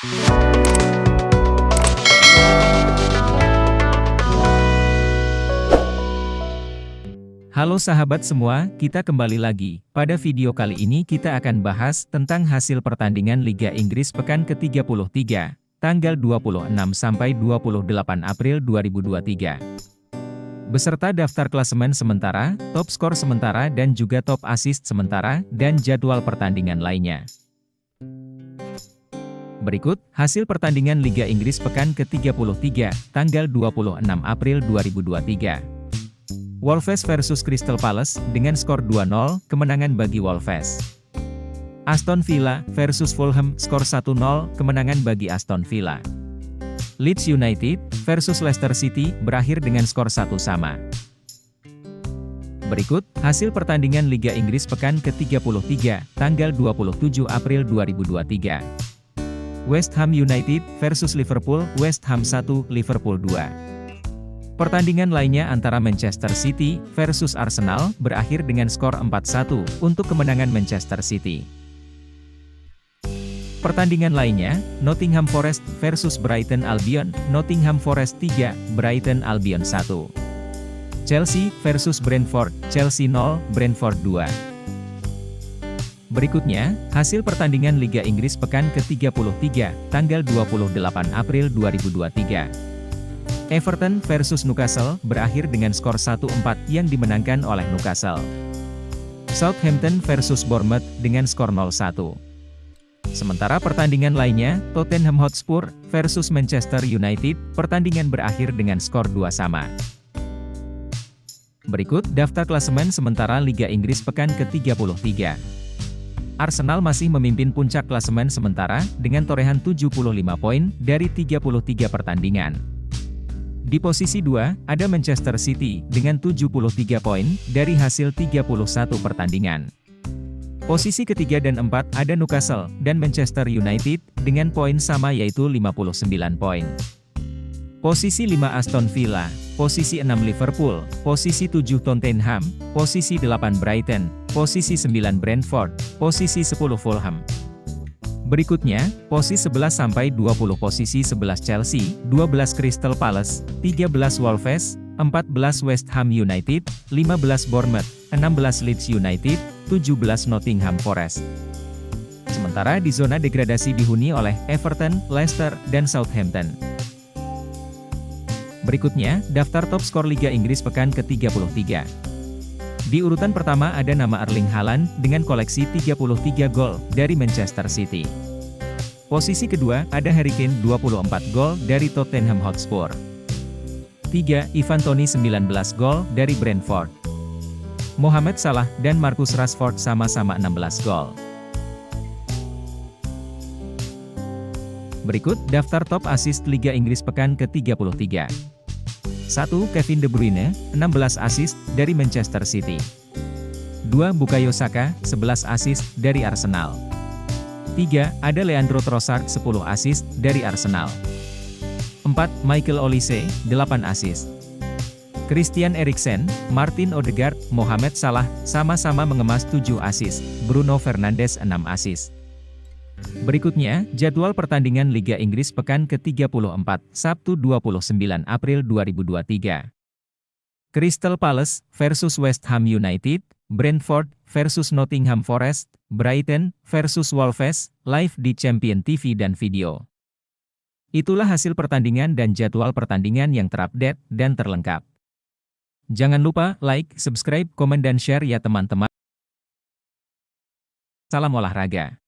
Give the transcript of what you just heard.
Halo sahabat semua, kita kembali lagi. Pada video kali ini kita akan bahas tentang hasil pertandingan Liga Inggris pekan ke-33, tanggal 26 sampai 28 April 2023 beserta daftar klasemen sementara, top skor sementara dan juga top assist sementara, dan jadwal pertandingan lainnya. Berikut, hasil pertandingan Liga Inggris pekan ke-33, tanggal 26 April 2023. Wolves versus Crystal Palace, dengan skor 2-0, kemenangan bagi Wolves. Aston Villa versus Fulham, skor 1-0, kemenangan bagi Aston Villa. Leeds United versus Leicester City berakhir dengan skor satu sama. Berikut, hasil pertandingan Liga Inggris pekan ke-33, tanggal 27 April 2023. West Ham United versus Liverpool, West Ham 1, Liverpool 2. Pertandingan lainnya antara Manchester City versus Arsenal berakhir dengan skor 4-1 untuk kemenangan Manchester City. Pertandingan lainnya, Nottingham Forest versus Brighton Albion, Nottingham Forest 3, Brighton Albion 1. Chelsea versus Brentford, Chelsea 0, Brentford 2. Berikutnya, hasil pertandingan Liga Inggris pekan ke-33, tanggal 28 April 2023. Everton versus Newcastle berakhir dengan skor 1-4 yang dimenangkan oleh Newcastle. Southampton versus Bournemouth dengan skor 0-1. Sementara pertandingan lainnya, Tottenham Hotspur versus Manchester United, pertandingan berakhir dengan skor 2 sama. Berikut daftar klasemen sementara Liga Inggris pekan ke-33. Arsenal masih memimpin puncak klasemen sementara, dengan torehan 75 poin, dari 33 pertandingan. Di posisi 2, ada Manchester City, dengan 73 poin, dari hasil 31 pertandingan. Posisi ketiga dan empat ada Newcastle dan Manchester United, dengan poin sama yaitu 59 poin. Posisi 5 Aston Villa, posisi 6 Liverpool, posisi 7 Tottenham, posisi 8 Brighton, posisi 9 Brentford, posisi 10 Fulham. Berikutnya, posisi 11 sampai 20 posisi 11 Chelsea, 12 Crystal Palace, 13 Wolves, 14 West Ham United, 15 Bournemouth, 16 Leeds United, 17 Nottingham Forest. Sementara di zona degradasi dihuni oleh Everton, Leicester, dan Southampton. Berikutnya, daftar top skor Liga Inggris pekan ke-33. Di urutan pertama ada nama Erling Haaland, dengan koleksi 33 gol, dari Manchester City. Posisi kedua, ada Harry Kane 24 gol, dari Tottenham Hotspur. 3. Ivan Toney 19 gol, dari Brentford. Mohamed Salah dan Marcus Rashford sama-sama 16 gol. Berikut daftar top assist Liga Inggris pekan ke-33. 1. Kevin De Bruyne, 16 assist dari Manchester City. 2. Bukayo Saka, 11 assist dari Arsenal. 3. Ada Leandro Trossard, 10 assist dari Arsenal. 4. Michael Olise, 8 assist. Christian Eriksen, Martin Odegaard, Mohamed Salah, sama-sama mengemas 7 asis, Bruno Fernandes 6 asis. Berikutnya, jadwal pertandingan Liga Inggris pekan ke-34, Sabtu 29 April 2023. Crystal Palace versus West Ham United, Brentford versus Nottingham Forest, Brighton versus Wolves, live di Champion TV dan video. Itulah hasil pertandingan dan jadwal pertandingan yang terupdate dan terlengkap. Jangan lupa like, subscribe, komen dan share ya teman-teman. Salam olahraga.